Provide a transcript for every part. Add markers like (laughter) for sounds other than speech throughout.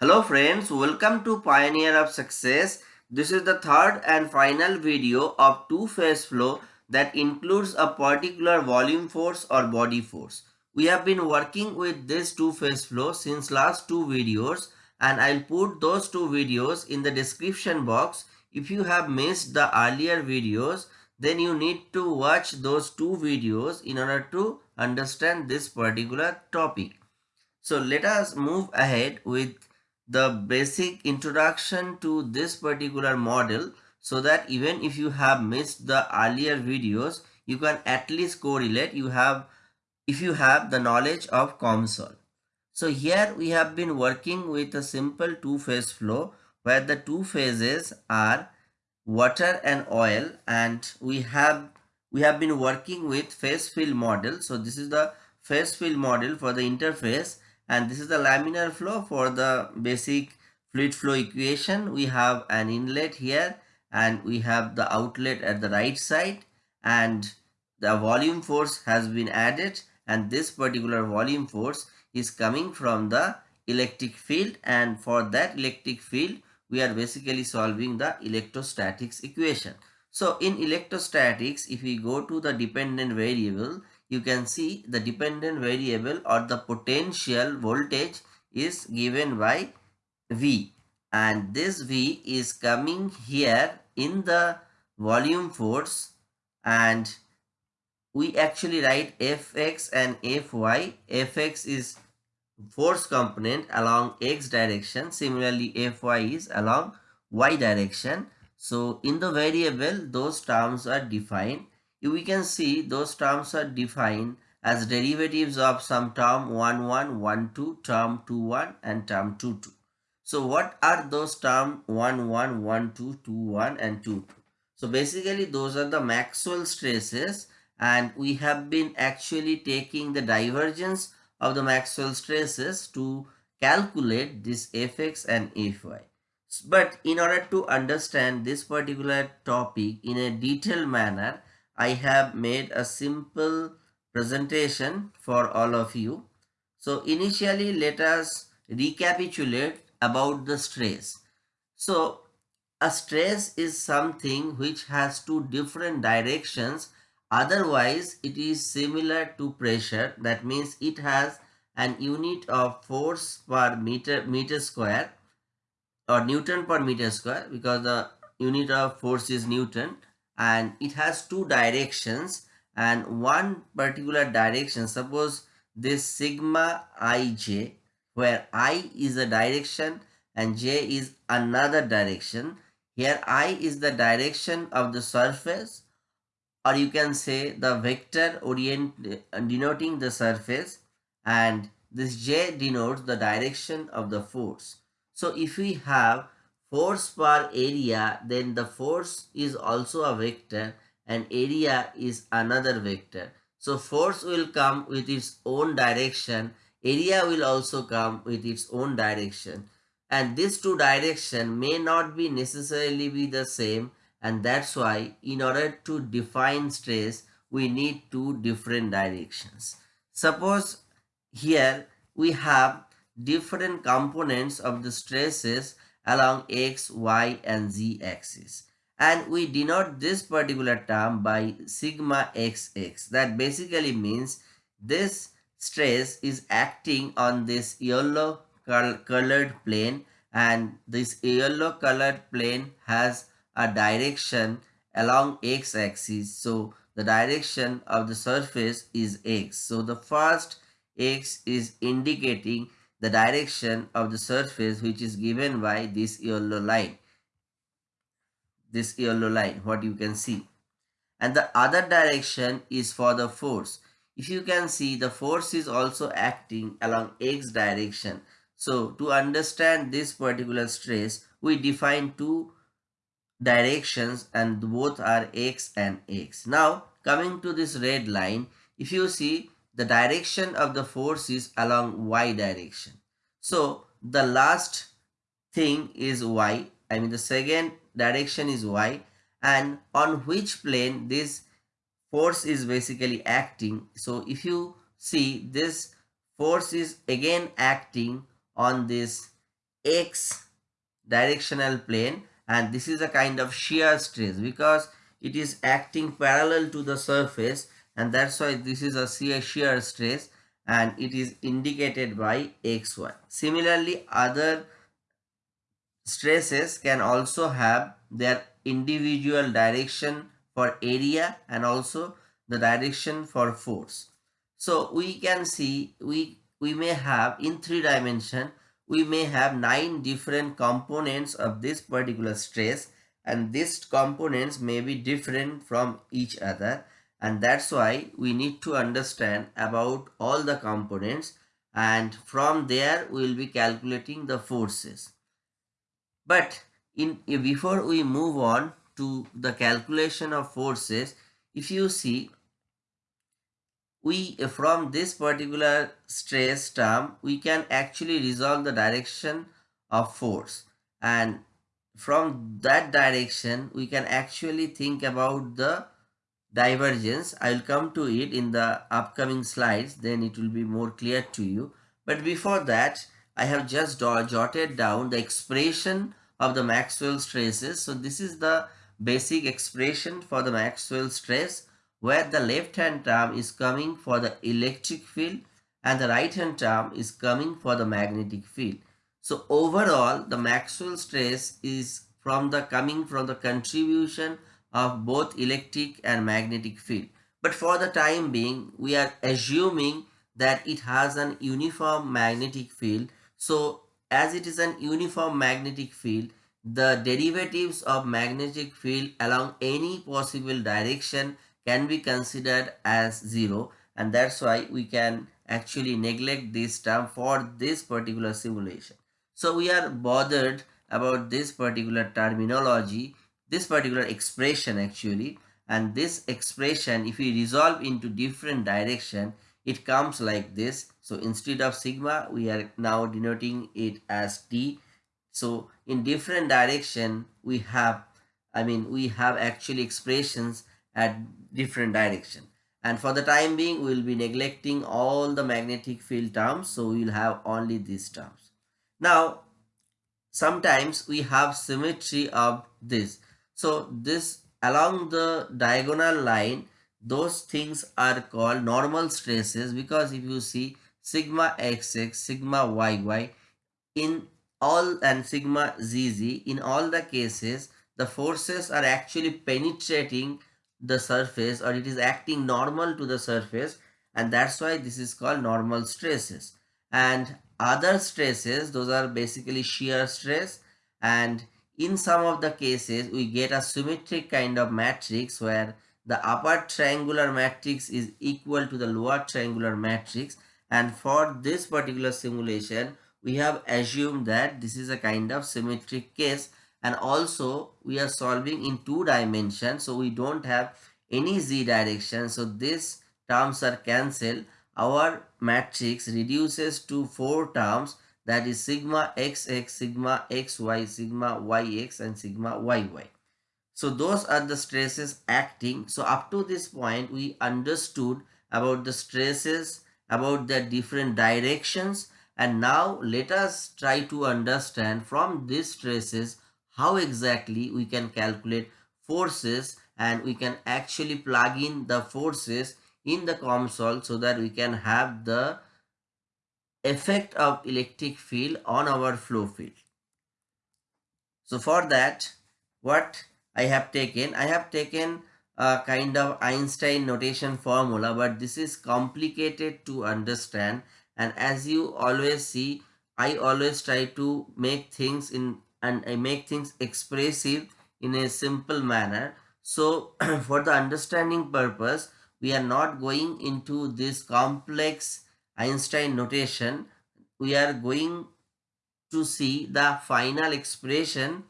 Hello friends, welcome to Pioneer of Success. This is the third and final video of two-phase flow that includes a particular volume force or body force. We have been working with this two-phase flow since last two videos and I'll put those two videos in the description box. If you have missed the earlier videos, then you need to watch those two videos in order to understand this particular topic. So let us move ahead with the basic introduction to this particular model so that even if you have missed the earlier videos you can at least correlate you have if you have the knowledge of COMSOL. So here we have been working with a simple two-phase flow where the two phases are water and oil and we have we have been working with phase field model. So this is the phase field model for the interface and this is the laminar flow for the basic fluid flow equation we have an inlet here and we have the outlet at the right side and the volume force has been added and this particular volume force is coming from the electric field and for that electric field we are basically solving the electrostatics equation. So in electrostatics if we go to the dependent variable you can see the dependent variable or the potential voltage is given by V and this V is coming here in the volume force and we actually write Fx and Fy. Fx is force component along x direction. Similarly, Fy is along y direction. So in the variable, those terms are defined we can see those terms are defined as derivatives of some term 1 1 1 2 term 2 1 and term 2 2 so what are those term 1 1 1 2 2 1 and 2 2 so basically those are the maxwell stresses and we have been actually taking the divergence of the maxwell stresses to calculate this fx and fy but in order to understand this particular topic in a detailed manner I have made a simple presentation for all of you. So initially let us recapitulate about the stress. So a stress is something which has two different directions otherwise it is similar to pressure that means it has an unit of force per meter meter square or newton per meter square because the unit of force is newton and it has two directions and one particular direction suppose this sigma ij where i is a direction and j is another direction. Here i is the direction of the surface or you can say the vector orient uh, denoting the surface and this j denotes the direction of the force. So if we have force per area then the force is also a vector and area is another vector. So force will come with its own direction, area will also come with its own direction and these two direction may not be necessarily be the same and that's why in order to define stress we need two different directions. Suppose here we have different components of the stresses along x, y and z axis. And we denote this particular term by sigma xx. That basically means this stress is acting on this yellow colored plane and this yellow colored plane has a direction along x axis. So the direction of the surface is x. So the first x is indicating the direction of the surface which is given by this yellow line. This yellow line what you can see. And the other direction is for the force. If you can see the force is also acting along x direction. So to understand this particular stress we define two directions and both are x and x. Now coming to this red line if you see the direction of the force is along y direction. So the last thing is y, I mean the second direction is y and on which plane this force is basically acting. So if you see this force is again acting on this x directional plane and this is a kind of shear stress because it is acting parallel to the surface and that's why this is a shear stress and it is indicated by xy. Similarly, other stresses can also have their individual direction for area and also the direction for force. So we can see we, we may have in three dimension, we may have nine different components of this particular stress and these components may be different from each other and that's why we need to understand about all the components and from there we will be calculating the forces. But in before we move on to the calculation of forces, if you see we from this particular stress term we can actually resolve the direction of force and from that direction we can actually think about the divergence. I will come to it in the upcoming slides. Then it will be more clear to you. But before that i have just jotted down the expression of the maxwell stresses. So this is the basic expression for the maxwell stress where the left hand term is coming for the electric field and the right hand term is coming for the magnetic field. So overall the maxwell stress is from the coming from the contribution of both electric and magnetic field. But for the time being, we are assuming that it has an uniform magnetic field. So as it is an uniform magnetic field, the derivatives of magnetic field along any possible direction can be considered as zero and that's why we can actually neglect this term for this particular simulation. So we are bothered about this particular terminology this particular expression actually and this expression if we resolve into different direction it comes like this. So instead of sigma we are now denoting it as t. So in different direction we have i mean we have actually expressions at different direction. And for the time being we will be neglecting all the magnetic field terms so we will have only these terms. Now sometimes we have symmetry of this so this along the diagonal line, those things are called normal stresses because if you see sigma xx, sigma yy in all and sigma zz, in all the cases, the forces are actually penetrating the surface or it is acting normal to the surface and that's why this is called normal stresses. And other stresses, those are basically shear stress and in some of the cases we get a symmetric kind of matrix where the upper triangular matrix is equal to the lower triangular matrix. And for this particular simulation we have assumed that this is a kind of symmetric case. And also we are solving in two dimensions so we don't have any z direction. So these terms are cancelled. Our matrix reduces to four terms that is sigma xx, sigma xy, sigma yx and sigma yy. So those are the stresses acting. So up to this point we understood about the stresses, about the different directions and now let us try to understand from these stresses how exactly we can calculate forces and we can actually plug in the forces in the COMSOL so that we can have the effect of electric field on our flow field. So for that, what I have taken, I have taken a kind of Einstein notation formula, but this is complicated to understand. And as you always see, I always try to make things in and I make things expressive in a simple manner. So (clears throat) for the understanding purpose, we are not going into this complex Einstein notation, we are going to see the final expression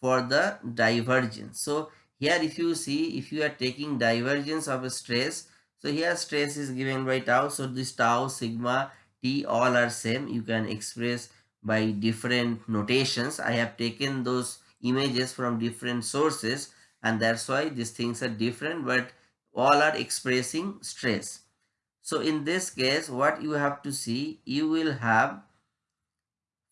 for the divergence. So here if you see, if you are taking divergence of a stress, so here stress is given by tau. So this tau, sigma, t all are same. You can express by different notations. I have taken those images from different sources and that's why these things are different but all are expressing stress. So in this case, what you have to see, you will have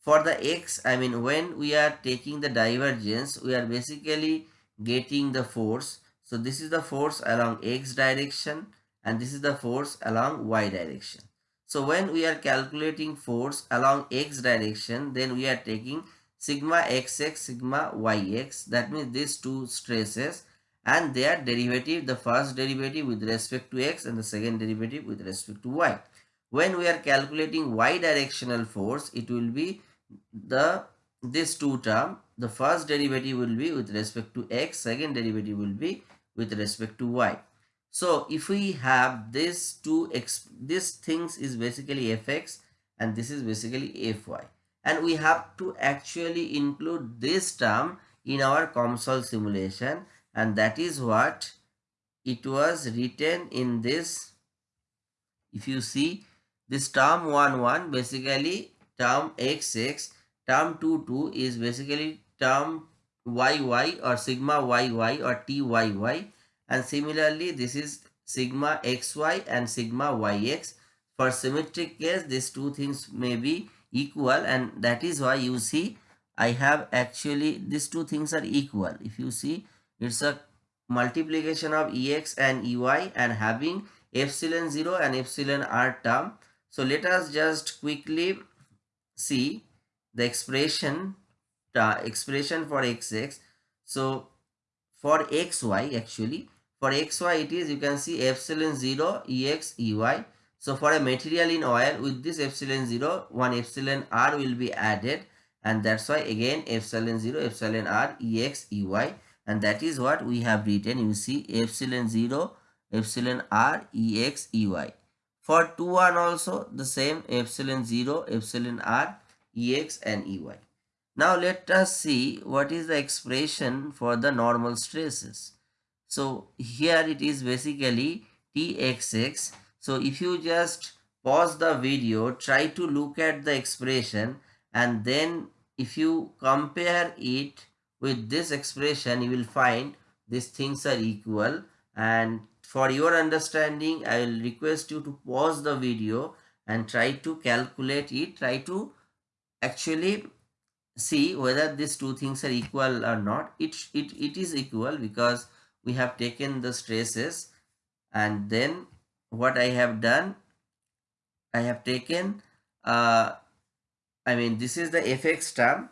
for the x, I mean when we are taking the divergence, we are basically getting the force. So this is the force along x direction and this is the force along y direction. So when we are calculating force along x direction, then we are taking sigma xx, sigma yx. That means these two stresses and their derivative, the first derivative with respect to x and the second derivative with respect to y. When we are calculating y directional force, it will be the this two term. The first derivative will be with respect to x, second derivative will be with respect to y. So if we have this two x, this things is basically fx and this is basically fy. And we have to actually include this term in our COMSOL simulation and that is what it was written in this. If you see this term 1 1 basically term xx, term 2 2 is basically term yy or sigma yy or tyy and similarly this is sigma xy and sigma yx for symmetric case these two things may be equal. And that is why you see I have actually these two things are equal. If you see it's a multiplication of ex and ey and having epsilon 0 and epsilon r term. So let us just quickly see the expression uh, expression for xx so for xy actually for xy it is you can see epsilon 0 ex ey. So for a material in oil with this epsilon 0 one epsilon r will be added. And that's why again epsilon 0 epsilon r ex ey and that is what we have written you see epsilon 0 epsilon r ex ey. For 2 1 also the same epsilon 0 epsilon r ex and ey. Now let us see what is the expression for the normal stresses. So here it is basically Txx. So if you just pause the video, try to look at the expression and then if you compare it with this expression, you will find these things are equal. And for your understanding, I will request you to pause the video and try to calculate it, try to actually see whether these two things are equal or not. It, it, it is equal because we have taken the stresses. And then what I have done I have taken uh, I mean this is the fx term.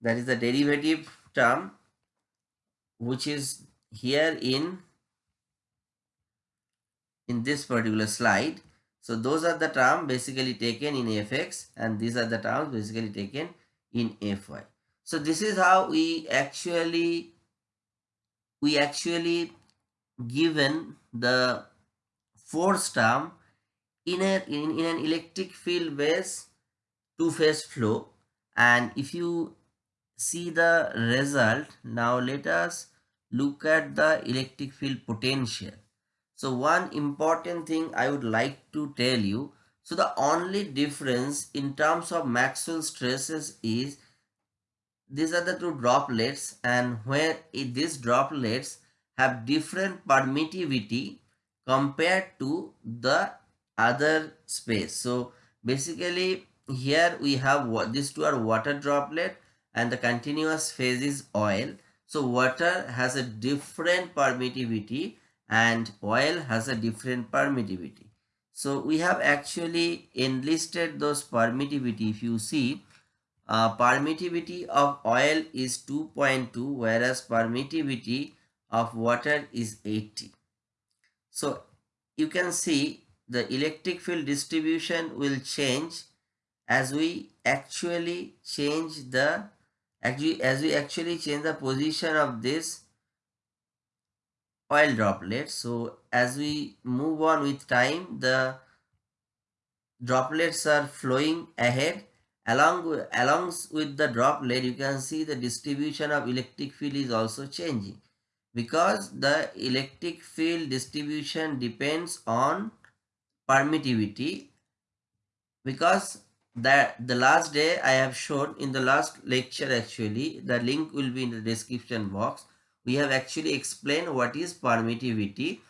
That is the derivative term which is here in in this particular slide. So those are the terms basically taken in fx and these are the terms basically taken in fy so this is how we actually we actually given the force term in, a, in, in an electric field based two-phase flow. And if you see the result. Now let us look at the electric field potential. So one important thing i would like to tell you. So the only difference in terms of maxwell stresses is these are the two droplets and where these droplets have different permittivity compared to the other space. So basically here we have what these two are water droplet and the continuous phase is oil. So water has a different permittivity and oil has a different permittivity. So we have actually enlisted those permittivity. If you see uh, permittivity of oil is 2.2 whereas permittivity of water is 80. So you can see the electric field distribution will change as we actually change the actually as we actually change the position of this oil droplet. So as we move on with time the droplets are flowing ahead Along along with the droplet, you can see the distribution of electric field is also changing because the electric field distribution depends on permittivity because that the last day I have shown in the last lecture actually the link will be in the description box. We have actually explained what is permittivity.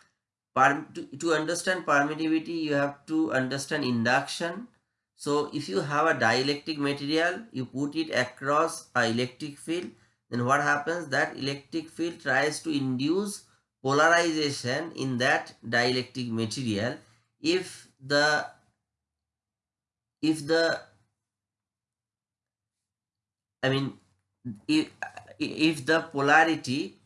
To, to understand permittivity you have to understand induction. So if you have a dielectric material, you put it across a electric field, then what happens? That electric field tries to induce polarization in that dielectric material. If the if the I mean if, if the polarity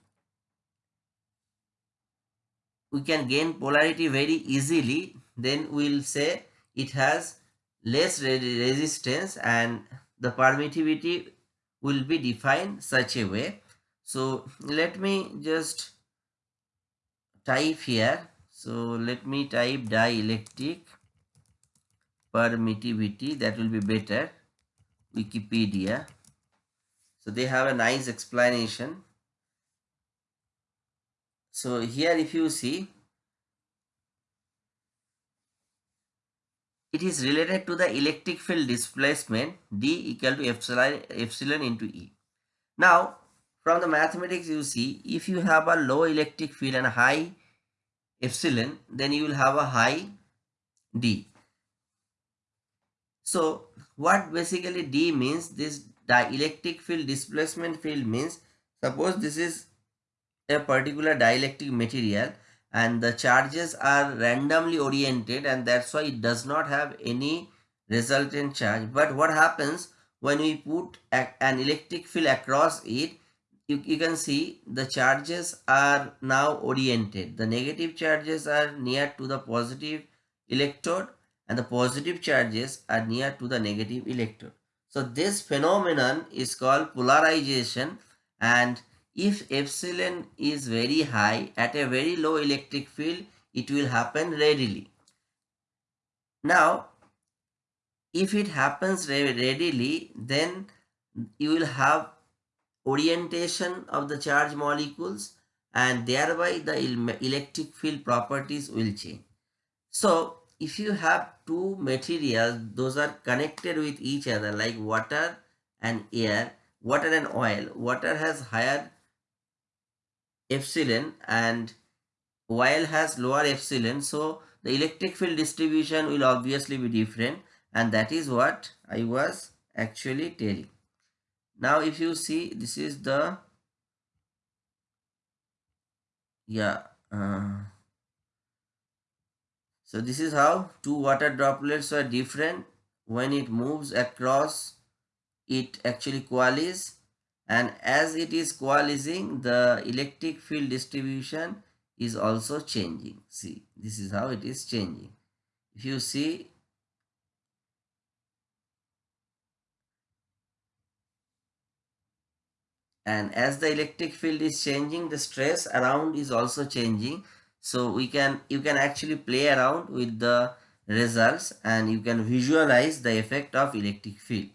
we can gain polarity very easily then we'll say it has less resistance and the permittivity will be defined such a way. So let me just type here. So let me type dielectric permittivity that will be better wikipedia so they have a nice explanation so here if you see, it is related to the electric field displacement D equal to epsilon, epsilon into E. Now from the mathematics you see if you have a low electric field and high epsilon then you will have a high D. So what basically D means this dielectric field displacement field means suppose this is a particular dielectric material and the charges are randomly oriented and that's why it does not have any resultant charge. But what happens when we put a, an electric field across it you, you can see the charges are now oriented. The negative charges are near to the positive electrode and the positive charges are near to the negative electrode so this phenomenon is called polarization and if epsilon is very high at a very low electric field, it will happen readily. Now, if it happens readily, then you will have orientation of the charge molecules and thereby the electric field properties will change. So, if you have two materials, those are connected with each other like water and air, water and oil. Water has higher epsilon and oil has lower epsilon so the electric field distribution will obviously be different and that is what I was actually telling. Now if you see this is the yeah uh, so this is how two water droplets are different. When it moves across it actually coalesces and as it is coalescing the electric field distribution is also changing. See this is how it is changing. If you see and as the electric field is changing the stress around is also changing so we can you can actually play around with the results and you can visualize the effect of electric field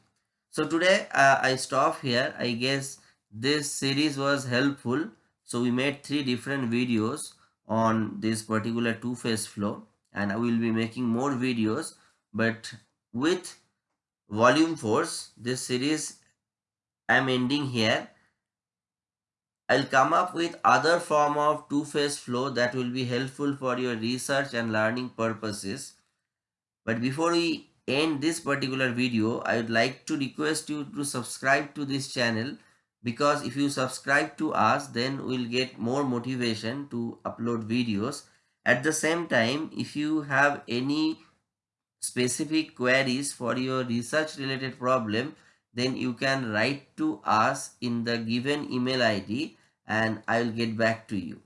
so today uh, I stop here. I guess this series was helpful. So we made three different videos on this particular two-phase flow and I will be making more videos but with volume force this series I'm ending here. I'll come up with other form of two-phase flow that will be helpful for your research and learning purposes. But before we end this particular video, I would like to request you to subscribe to this channel because if you subscribe to us then we'll get more motivation to upload videos. At the same time, if you have any specific queries for your research related problem, then you can write to us in the given email ID and I will get back to you.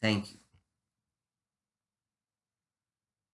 Thank you.